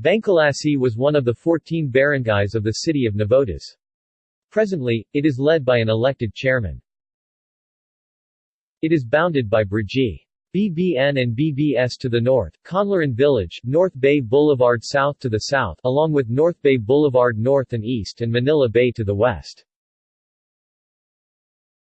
Bangculasi was one of the 14 barangays of the city of Navotas. Presently, it is led by an elected chairman. It is bounded by Brgy. BBN and BBS to the north, Kaunlaran Village, North Bay Boulevard south to the south along with North Bay Boulevard north and east and Manila Bay to the west.